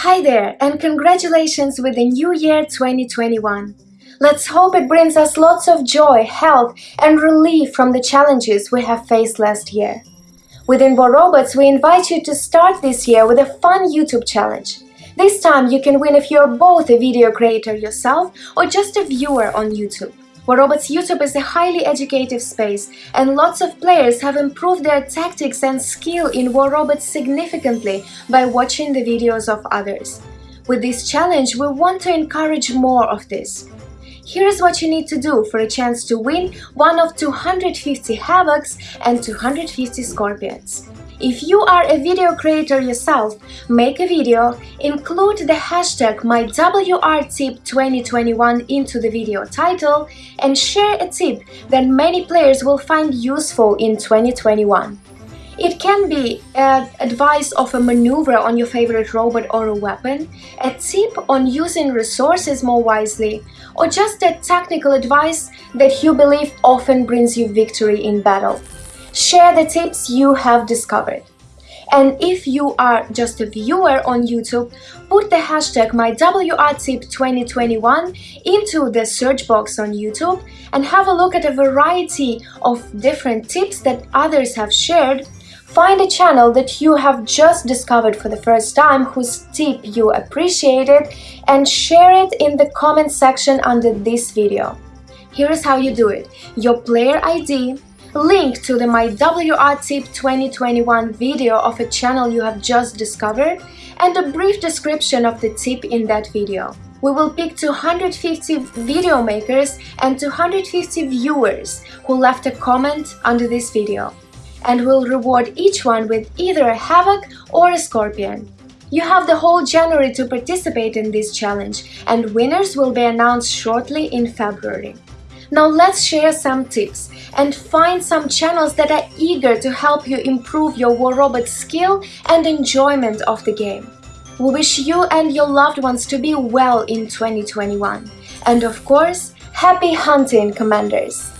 Hi there, and congratulations with the new year 2021. Let's hope it brings us lots of joy, health, and relief from the challenges we have faced last year. Within War Robots, we invite you to start this year with a fun YouTube challenge. This time you can win if you're both a video creator yourself or just a viewer on YouTube. War Robots YouTube is a highly educative space, and lots of players have improved their tactics and skill in War Robots significantly by watching the videos of others. With this challenge, we want to encourage more of this. Here's what you need to do for a chance to win one of 250 Havocs and 250 Scorpions. If you are a video creator yourself, make a video, include the hashtag MyWRTip2021 into the video title, and share a tip that many players will find useful in 2021. It can be uh, advice of a maneuver on your favorite robot or a weapon, a tip on using resources more wisely, or just a technical advice that you believe often brings you victory in battle. Share the tips you have discovered. And if you are just a viewer on YouTube, put the hashtag MyWRTip2021 into the search box on YouTube and have a look at a variety of different tips that others have shared. Find a channel that you have just discovered for the first time whose tip you appreciated and share it in the comment section under this video. Here is how you do it. Your player ID, link to the My WR Tip 2021 video of a channel you have just discovered, and a brief description of the tip in that video. We will pick 250 video makers and 250 viewers who left a comment under this video, and we'll reward each one with either a Havoc or a Scorpion. You have the whole January to participate in this challenge, and winners will be announced shortly in February. Now let's share some tips and find some channels that are eager to help you improve your War Robot skill and enjoyment of the game. We wish you and your loved ones to be well in 2021. And of course, happy hunting, Commanders!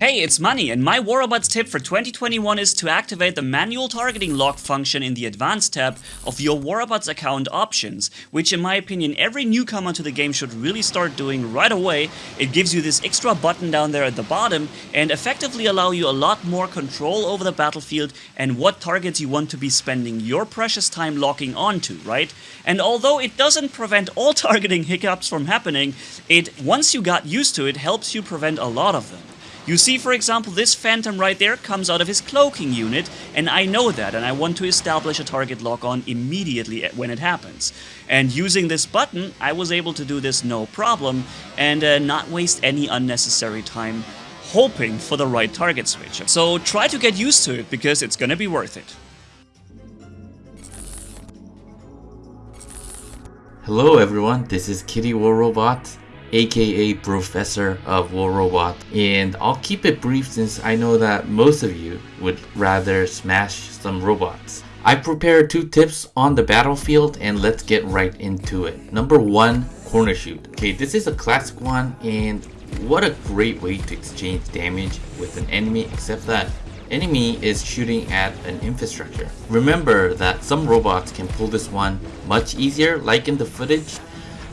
Hey, it's Money, and my WarRobots tip for 2021 is to activate the manual targeting lock function in the Advanced tab of your WarRobots account options, which in my opinion every newcomer to the game should really start doing right away. It gives you this extra button down there at the bottom and effectively allow you a lot more control over the battlefield and what targets you want to be spending your precious time locking onto, right? And although it doesn't prevent all targeting hiccups from happening, it, once you got used to it, helps you prevent a lot of them. You see, for example, this phantom right there comes out of his cloaking unit, and I know that, and I want to establish a target lock on immediately when it happens. And using this button, I was able to do this no problem, and uh, not waste any unnecessary time hoping for the right target switch. So try to get used to it, because it's gonna be worth it. Hello everyone, this is Kitty War Robot aka Professor of War Robot. And I'll keep it brief since I know that most of you would rather smash some robots. I prepared two tips on the battlefield and let's get right into it. Number one, corner shoot. Okay, this is a classic one and what a great way to exchange damage with an enemy except that enemy is shooting at an infrastructure. Remember that some robots can pull this one much easier like in the footage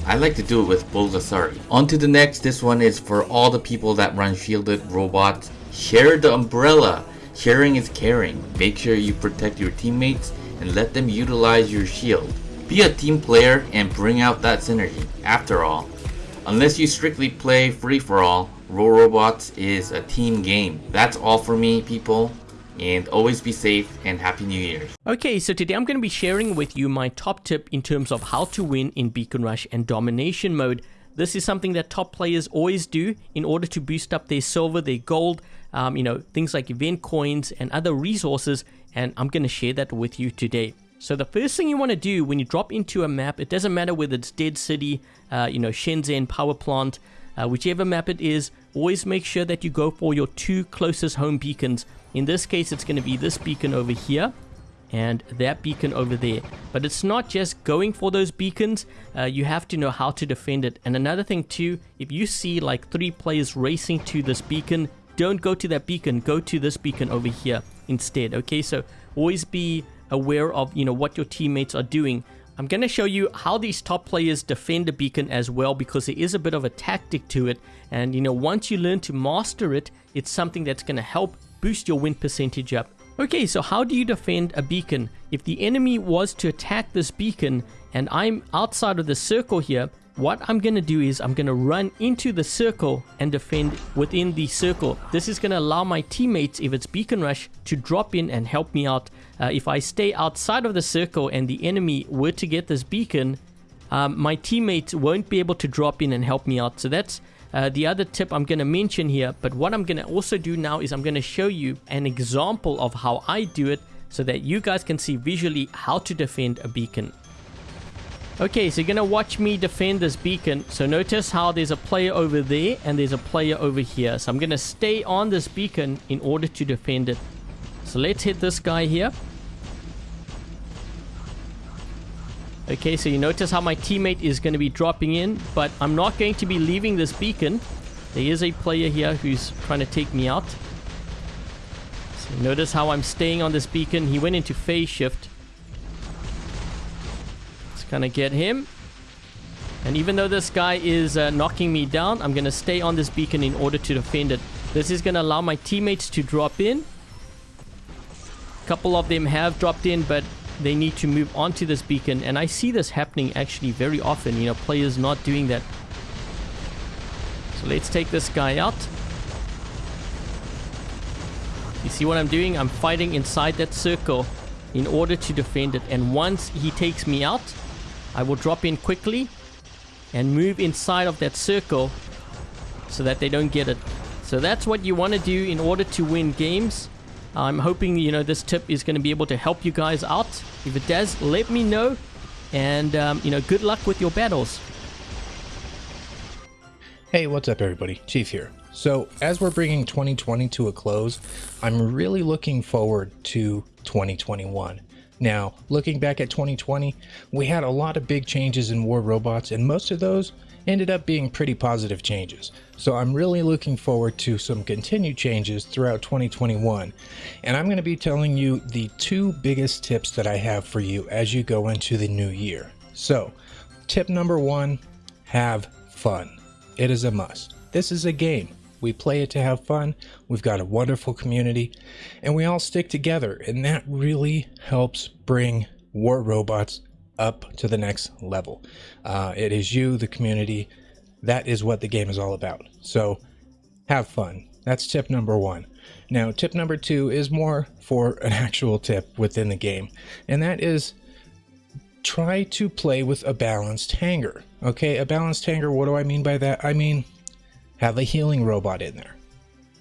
I like to do it with Bulgasari. On to the next, this one is for all the people that run shielded robots. Share the umbrella. Sharing is caring. Make sure you protect your teammates and let them utilize your shield. Be a team player and bring out that synergy. After all, unless you strictly play free-for-all, War Robots is a team game. That's all for me, people and always be safe and happy new year okay so today i'm going to be sharing with you my top tip in terms of how to win in beacon rush and domination mode. This is something that top players always do in order to boost up their silver their gold um, you know things like event coins and other resources and i'm going to share that with you today. So the first thing you want to do when you drop into a map it doesn't matter whether it's dead city uh, you know shenzhen power plant uh, whichever map it is always make sure that you go for your two closest home beacons in this case, it's going to be this beacon over here and that beacon over there. But it's not just going for those beacons, uh, you have to know how to defend it. And another thing too, if you see like three players racing to this beacon, don't go to that beacon, go to this beacon over here instead. Okay, so always be aware of, you know, what your teammates are doing. I'm going to show you how these top players defend a beacon as well because there is a bit of a tactic to it. And, you know, once you learn to master it, it's something that's going to help boost your win percentage up. Okay, so how do you defend a beacon? If the enemy was to attack this beacon and I'm outside of the circle here, what I'm going to do is I'm going to run into the circle and defend within the circle. This is going to allow my teammates, if it's beacon rush, to drop in and help me out. Uh, if I stay outside of the circle and the enemy were to get this beacon, um, my teammates won't be able to drop in and help me out. So that's uh, the other tip I'm going to mention here. But what I'm going to also do now is I'm going to show you an example of how I do it so that you guys can see visually how to defend a beacon. Okay, so you're going to watch me defend this beacon. So notice how there's a player over there and there's a player over here. So I'm going to stay on this beacon in order to defend it. So let's hit this guy here. Okay, so you notice how my teammate is going to be dropping in, but I'm not going to be leaving this beacon. There is a player here who's trying to take me out. So notice how I'm staying on this beacon. He went into phase shift. It's gonna get him. And even though this guy is uh, knocking me down, I'm gonna stay on this beacon in order to defend it. This is gonna allow my teammates to drop in. A couple of them have dropped in, but they need to move onto this beacon. And I see this happening actually very often, you know, players not doing that. So let's take this guy out. You see what I'm doing? I'm fighting inside that circle in order to defend it. And once he takes me out, I will drop in quickly and move inside of that circle so that they don't get it. So that's what you want to do in order to win games. I'm hoping, you know, this tip is going to be able to help you guys out. If it does, let me know. And, um, you know, good luck with your battles. Hey, what's up everybody? Chief here. So, as we're bringing 2020 to a close, I'm really looking forward to 2021. Now, looking back at 2020, we had a lot of big changes in War Robots, and most of those ended up being pretty positive changes. So I'm really looking forward to some continued changes throughout 2021. And I'm going to be telling you the two biggest tips that I have for you as you go into the new year. So, tip number one have fun. It is a must. This is a game. We play it to have fun. We've got a wonderful community and we all stick together. And that really helps bring War Robots up to the next level. Uh, it is you, the community. That is what the game is all about. So have fun. That's tip number one. Now, tip number two is more for an actual tip within the game, and that is try to play with a balanced hangar. Okay, a balanced hangar, what do I mean by that? I mean, have a healing robot in there.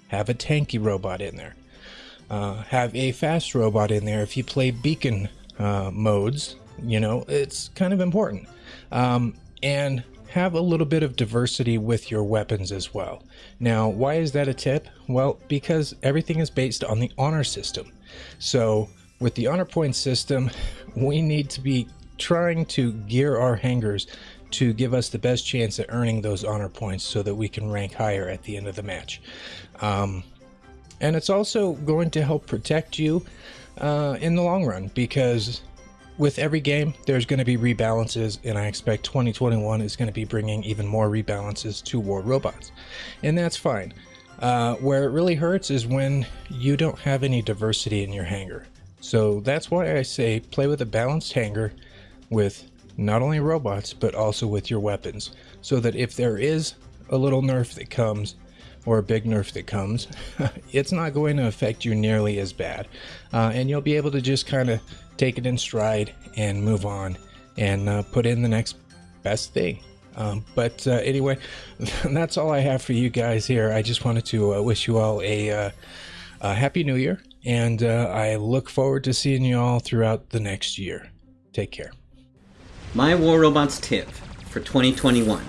Have a tanky robot in there. Uh, have a fast robot in there if you play beacon uh, modes. You know, it's kind of important. Um, and have a little bit of diversity with your weapons as well. Now, why is that a tip? Well, because everything is based on the honor system. So, with the honor point system, we need to be trying to gear our hangars to give us the best chance at earning those honor points so that we can rank higher at the end of the match. Um, and it's also going to help protect you uh, in the long run because with every game there's going to be rebalances and I expect 2021 is going to be bringing even more rebalances to War Robots. And that's fine. Uh, where it really hurts is when you don't have any diversity in your hangar. So that's why I say play with a balanced hangar with not only robots, but also with your weapons, so that if there is a little nerf that comes, or a big nerf that comes, it's not going to affect you nearly as bad. Uh, and you'll be able to just kind of take it in stride and move on and uh, put in the next best thing. Um, but uh, anyway, that's all I have for you guys here. I just wanted to uh, wish you all a, uh, a, happy new year, and uh, I look forward to seeing you all throughout the next year. Take care. My War Robots tip for 2021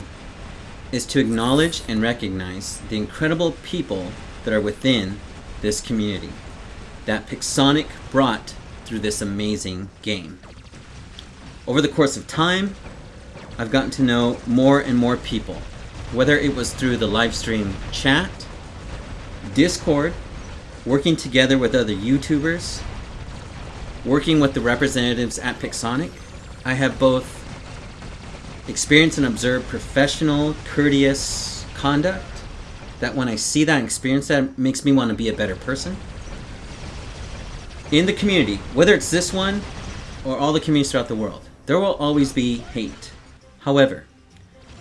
is to acknowledge and recognize the incredible people that are within this community that Pixonic brought through this amazing game. Over the course of time, I've gotten to know more and more people, whether it was through the live stream chat, Discord, working together with other YouTubers, working with the representatives at Pixonic, I have both experienced and observed professional, courteous conduct that when I see that and experience that makes me want to be a better person. In the community, whether it's this one or all the communities throughout the world, there will always be hate. However,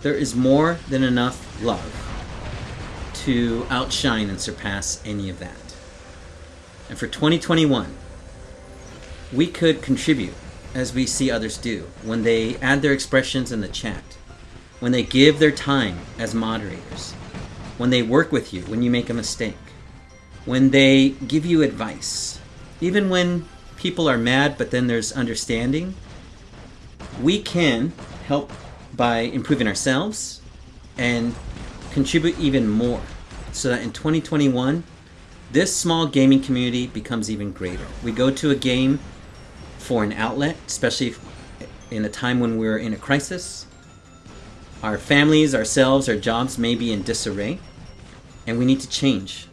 there is more than enough love to outshine and surpass any of that. And for 2021, we could contribute as we see others do when they add their expressions in the chat, when they give their time as moderators, when they work with you when you make a mistake, when they give you advice, even when people are mad but then there's understanding, we can help by improving ourselves and contribute even more so that in 2021 this small gaming community becomes even greater. We go to a game for an outlet, especially in a time when we're in a crisis. Our families, ourselves, our jobs may be in disarray, and we need to change.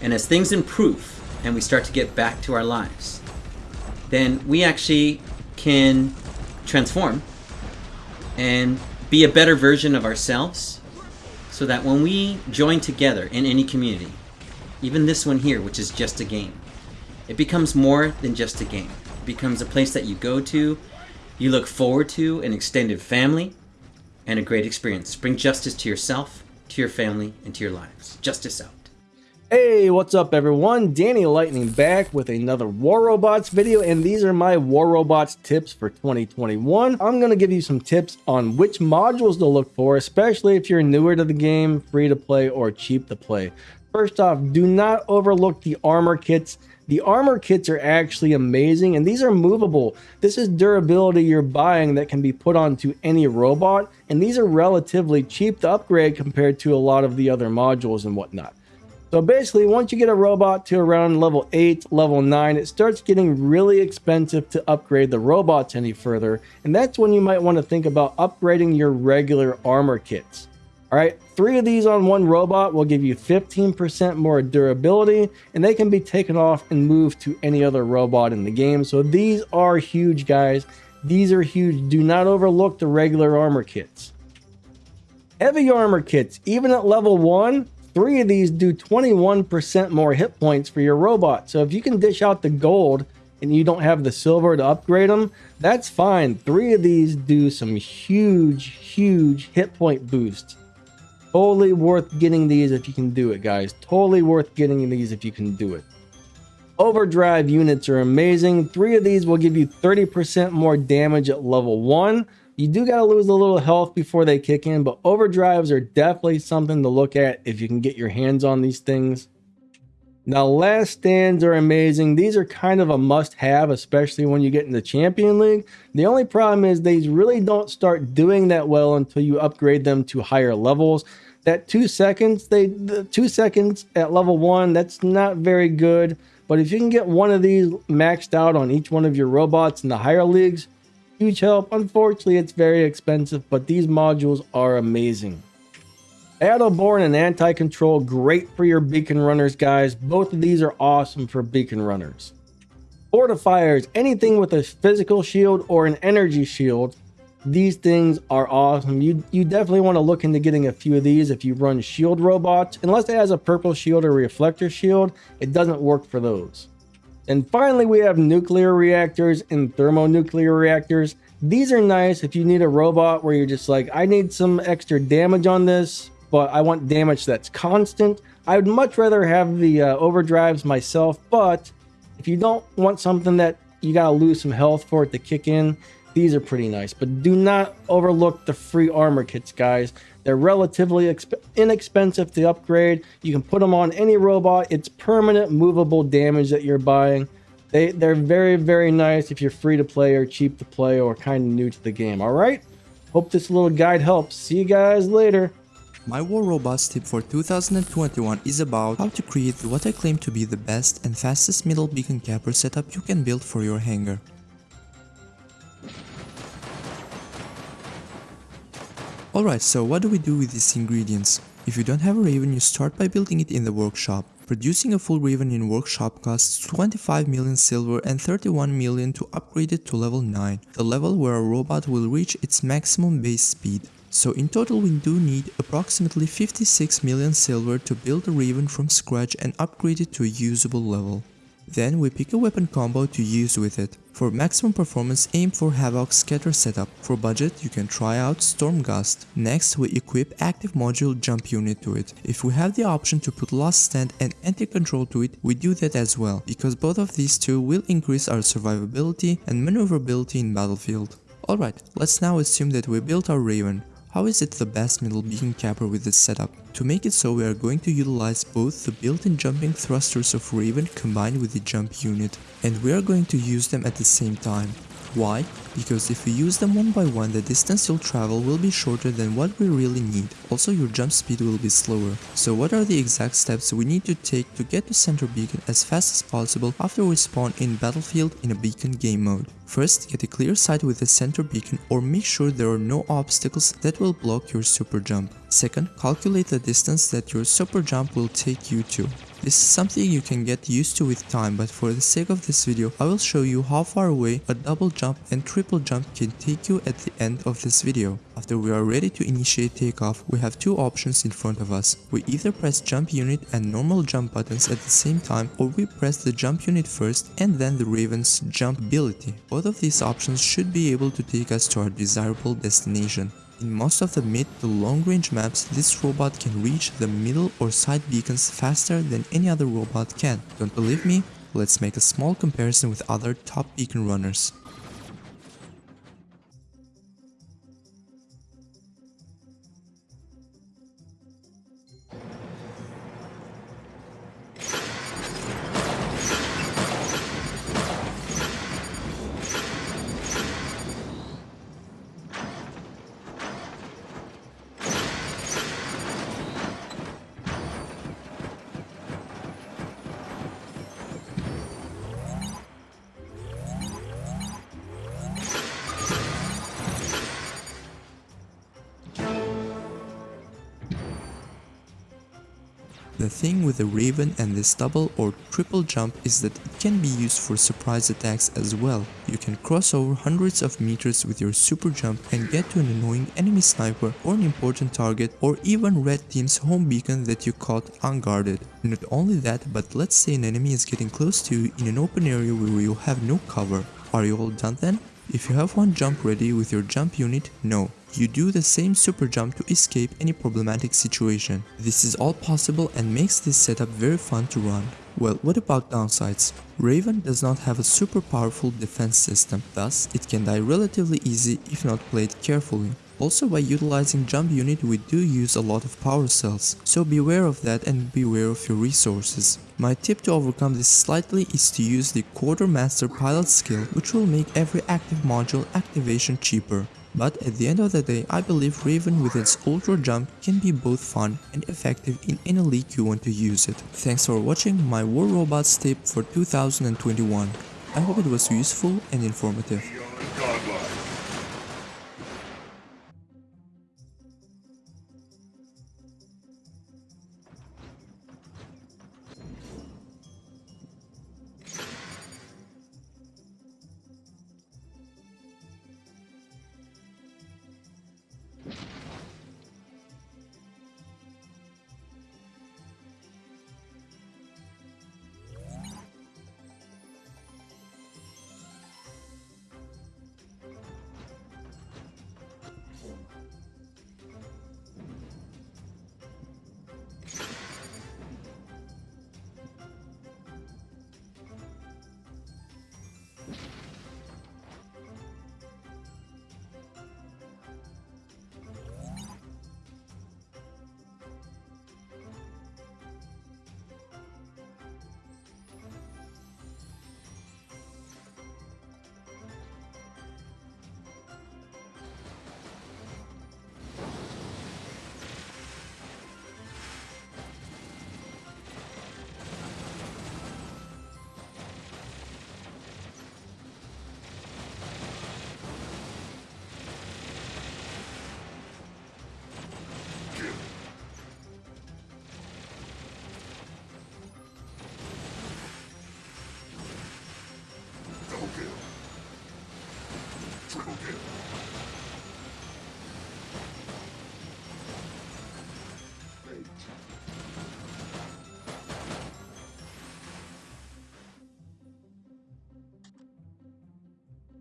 And as things improve and we start to get back to our lives, then we actually can transform and be a better version of ourselves so that when we join together in any community, even this one here, which is just a game, it becomes more than just a game It becomes a place that you go to, you look forward to, an extended family, and a great experience. Bring justice to yourself, to your family, and to your lives. Justice out. Hey, what's up everyone? Danny Lightning back with another War Robots video and these are my War Robots tips for 2021. I'm going to give you some tips on which modules to look for, especially if you're newer to the game, free to play, or cheap to play. First off, do not overlook the armor kits. The armor kits are actually amazing and these are movable. This is durability you're buying that can be put onto any robot and these are relatively cheap to upgrade compared to a lot of the other modules and whatnot. So basically, once you get a robot to around level 8, level 9, it starts getting really expensive to upgrade the robots any further, and that's when you might want to think about upgrading your regular armor kits. All right, three of these on one robot will give you 15% more durability, and they can be taken off and moved to any other robot in the game. So these are huge, guys. These are huge. Do not overlook the regular armor kits. Heavy armor kits, even at level 1, three of these do 21% more hit points for your robot. So if you can dish out the gold and you don't have the silver to upgrade them, that's fine. Three of these do some huge, huge hit point boosts. Totally worth getting these if you can do it, guys. Totally worth getting these if you can do it. Overdrive units are amazing. Three of these will give you 30% more damage at level 1. You do got to lose a little health before they kick in, but overdrives are definitely something to look at if you can get your hands on these things. Now, last stands are amazing. These are kind of a must-have, especially when you get in the Champion League. The only problem is they really don't start doing that well until you upgrade them to higher levels. That two seconds, they the two seconds at level one, that's not very good. But if you can get one of these maxed out on each one of your robots in the higher leagues, huge help. Unfortunately, it's very expensive, but these modules are amazing. Battleborn and Anti-Control, great for your beacon runners, guys. Both of these are awesome for beacon runners. Fortifiers, anything with a physical shield or an energy shield, these things are awesome. You, you definitely want to look into getting a few of these if you run shield robots. Unless it has a purple shield or reflector shield, it doesn't work for those. And finally, we have nuclear reactors and thermonuclear reactors. These are nice if you need a robot where you're just like, I need some extra damage on this, but I want damage that's constant. I would much rather have the uh, overdrives myself, but if you don't want something that you gotta lose some health for it to kick in, these are pretty nice. But do not overlook the free armor kits, guys. They're relatively inexpensive to upgrade. You can put them on any robot. It's permanent movable damage that you're buying. They, they're very, very nice if you're free to play or cheap to play or kind of new to the game. All right? Hope this little guide helps. See you guys later. My War Robots tip for 2021 is about how to create what I claim to be the best and fastest middle beacon capper setup you can build for your hangar. Alright, so what do we do with these ingredients? If you don't have a Raven, you start by building it in the workshop. Producing a full Raven in Workshop costs 25 million silver and 31 million to upgrade it to level 9, the level where a robot will reach its maximum base speed. So in total we do need approximately 56 million silver to build a Raven from scratch and upgrade it to a usable level. Then we pick a weapon combo to use with it. For maximum performance aim for Havoc scatter setup. For budget you can try out Storm Gust. Next we equip active module jump unit to it. If we have the option to put Last Stand and anti-control to it, we do that as well, because both of these two will increase our survivability and maneuverability in battlefield. Alright, let's now assume that we built our Raven. How is it the best middle beacon capper with this setup? To make it so we are going to utilize both the built-in jumping thrusters of Raven combined with the jump unit and we are going to use them at the same time. Why? Because if you use them one by one, the distance you'll travel will be shorter than what we really need. Also your jump speed will be slower. So what are the exact steps we need to take to get to center beacon as fast as possible after we spawn in battlefield in a beacon game mode? First, get a clear sight with the center beacon or make sure there are no obstacles that will block your super jump. Second, calculate the distance that your super jump will take you to. This is something you can get used to with time but for the sake of this video I will show you how far away a double jump and triple jump can take you at the end of this video. After we are ready to initiate takeoff, we have two options in front of us. We either press jump unit and normal jump buttons at the same time or we press the jump unit first and then the Raven's jump ability. Both of these options should be able to take us to our desirable destination. In most of the mid to long range maps, this robot can reach the middle or side beacons faster than any other robot can. Don't believe me? Let's make a small comparison with other top beacon runners. The thing with the Raven and this double or triple jump is that it can be used for surprise attacks as well. You can cross over hundreds of meters with your super jump and get to an annoying enemy sniper or an important target or even red team's home beacon that you caught unguarded. Not only that, but let's say an enemy is getting close to you in an open area where you have no cover. Are you all done then? If you have one jump ready with your jump unit, no. You do the same super jump to escape any problematic situation. This is all possible and makes this setup very fun to run. Well, what about downsides? Raven does not have a super powerful defense system, thus it can die relatively easy if not played carefully. Also by utilizing jump unit we do use a lot of power cells, so beware of that and beware of your resources. My tip to overcome this slightly is to use the Quartermaster pilot skill which will make every active module activation cheaper. But at the end of the day, I believe Raven with its ultra jump can be both fun and effective in any league you want to use it. Thanks for watching my War Robots tip for 2021. I hope it was useful and informative.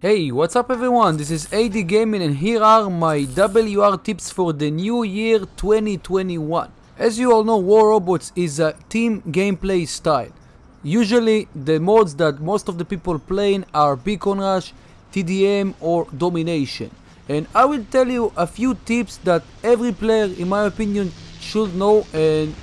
Hey, what's up everyone? This is AD Gaming and here are my WR tips for the new year 2021. As you all know, War Robots is a team gameplay style. Usually the modes that most of the people playing are Beacon Rush, TDM or Domination. And I will tell you a few tips that every player in my opinion should know and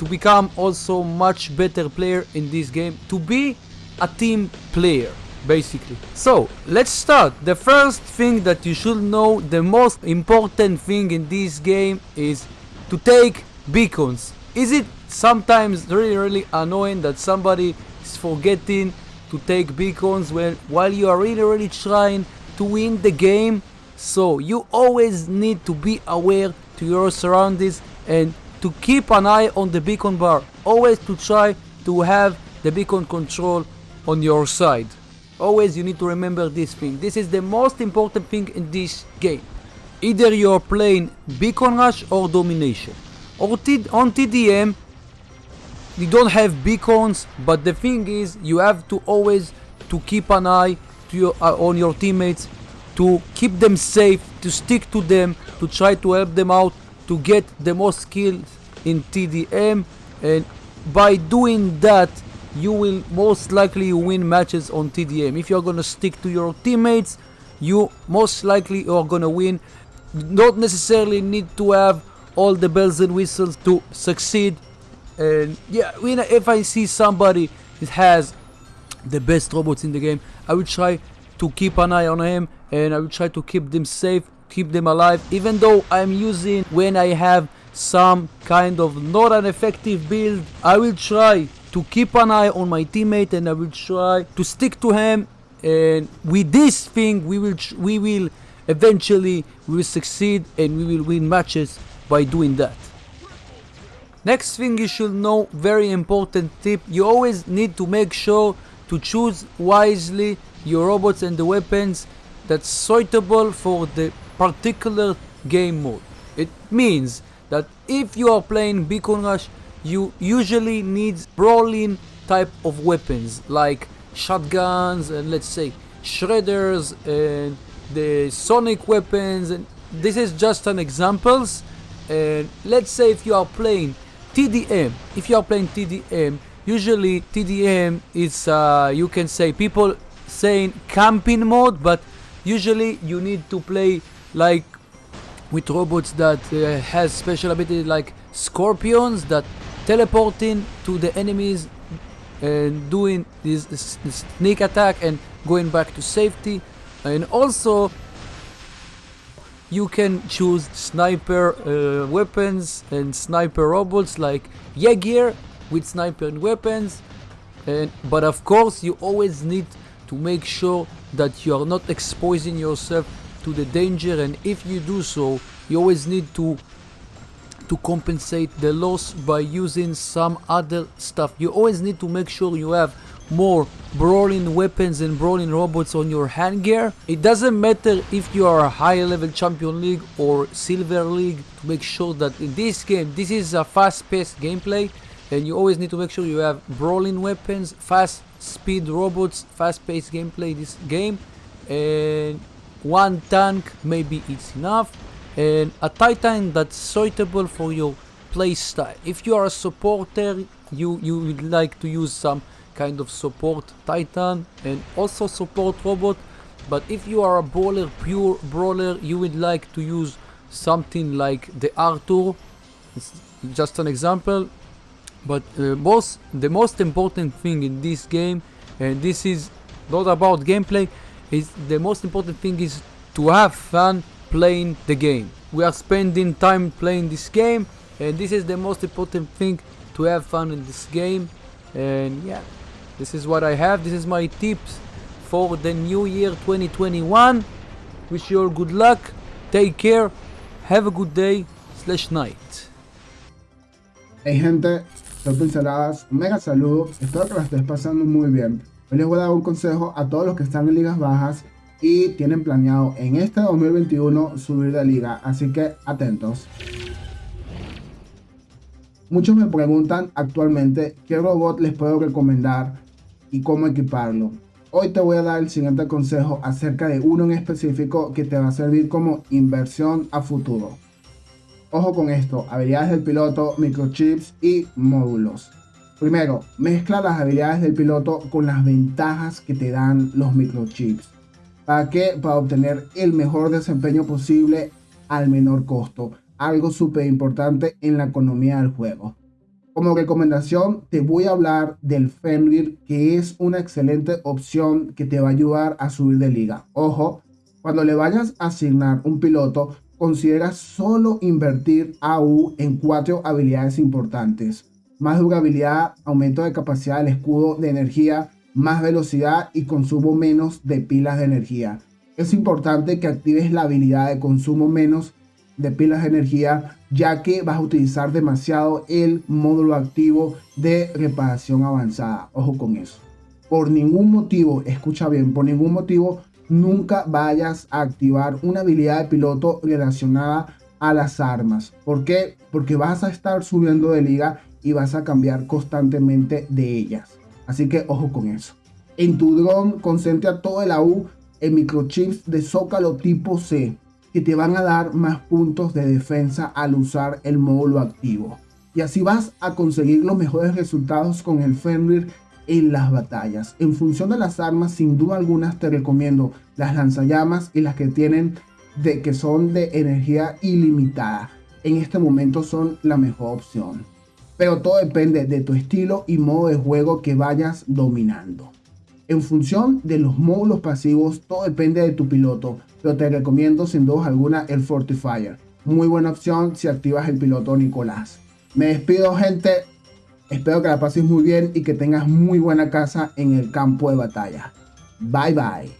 to become also much better player in this game to be a team player basically. So let's start. The first thing that you should know, the most important thing in this game is to take beacons. Is it sometimes really really annoying that somebody is forgetting to take beacons when while you are really really trying to win the game? So you always need to be aware to your surroundings and to keep an eye on the beacon bar. Always to try to have the beacon control on your side. Always you need to remember this thing. This is the most important thing in this game. Either you're playing Beacon Rush or Domination. Or on TDM, you don't have beacons, but the thing is, you have to always to keep an eye your, uh, on your teammates, to keep them safe, to stick to them, to try to help them out, to get the most skills in TDM, and by doing that, you will most likely win matches on TDM. If you're gonna stick to your teammates, you most likely are gonna win. Not necessarily need to have all the bells and whistles to succeed. And yeah, if I see somebody that has the best robots in the game, I will try to keep an eye on him and I will try to keep them safe, keep them alive. Even though I'm using when I have some kind of not an effective build, I will try to keep an eye on my teammate and I will try to stick to him and with this thing we will we will eventually we will succeed and we will win matches by doing that. Next thing you should know, very important tip, you always need to make sure to choose wisely your robots and the weapons that's suitable for the particular game mode. It means that if you are playing Beacon Rush you usually need brawling type of weapons like shotguns and let's say shredders and the sonic weapons and this is just an examples. And let's say if you are playing TDM if you are playing TDM usually TDM is uh, you can say people saying camping mode but usually you need to play like with robots that uh, has special ability like scorpions that teleporting to the enemies and doing this, sneak attack and going back to safety. And also you can choose sniper uh, weapons and sniper robots like Jaeger with sniper weapons. And but of course you always need to make sure that you are not exposing yourself to the danger. And if you do so you always need to to compensate the loss by using some other stuff. You always need to make sure you have more brawling weapons and brawling robots on your handgear. It doesn't matter if you are a high level champion league or silver league to make sure that in this game, this is a fast paced gameplay and you always need to make sure you have brawling weapons, fast speed robots, fast paced gameplay this game and one tank maybe it's enough and a titan that's suitable for your playstyle. If you are a supporter, you, you would like to use some kind of support titan and also support robot but if you are a brawler, pure brawler, you would like to use something like the Arthur. It's just an example. But uh, most, the most important thing in this game, and this is not about gameplay, is the most important thing is to have fun playing the game. We are spending time playing this game and this is the most important thing to have fun in this game. And yeah this is what I have. This is my tips for the new year 2021 wish you all good luck. Take care. Have a good day slash night. Hey gente, soy Pinceladas, mega saludo, espero que la estés pasando muy bien. Hoy les voy a dar un consejo a todos los que están en ligas bajas y tienen planeado en este 2021 subir de liga, así que atentos. Muchos me preguntan actualmente qué robot les puedo recomendar y cómo equiparlo. Hoy te voy a dar el siguiente consejo acerca de uno en específico que te va a servir como inversión a futuro. Ojo con esto, habilidades del piloto, microchips y módulos. Primero, mezcla las habilidades del piloto con las ventajas que te dan los microchips. ¿Para qué? Para obtener el mejor desempeño posible al menor costo. Algo súper importante en la economía del juego. Como recomendación, te voy a hablar del Fenrir, que es una excelente opción que te va a ayudar a subir de liga. Ojo, cuando le vayas a asignar un piloto, considera solo invertir AU en cuatro habilidades importantes. Más durabilidad, aumento de capacidad del escudo de energía, más velocidad y consumo menos de pilas de energía. Es importante que actives la habilidad de consumo menos de pilas de energía ya que vas a utilizar demasiado el módulo activo de reparación avanzada. Ojo con eso. Por ningún motivo, escucha bien, por ningún motivo nunca vayas a activar una habilidad de piloto relacionada a las armas. ¿Por qué? Porque vas a estar subiendo de liga y vas a cambiar constantemente de ellas. Así que ojo con eso. En tu dron concentra todo el AU en microchips de zócalo tipo C que te van a dar más puntos de defensa al usar el módulo activo. Y así vas a conseguir los mejores resultados con el Fenrir en las batallas. En función de las armas, sin duda algunas te recomiendo las lanzallamas y las que tienen de que son de energía ilimitada. En este momento son la mejor opción. Pero todo depende de tu estilo y modo de juego que vayas dominando. En función de los módulos pasivos, todo depende de tu piloto, pero te recomiendo sin duda alguna el Fortifier. Muy buena opción si activas el piloto Nicolás. Me despido gente, espero que la pases muy bien y que tengas muy buena casa en el campo de batalla. Bye bye.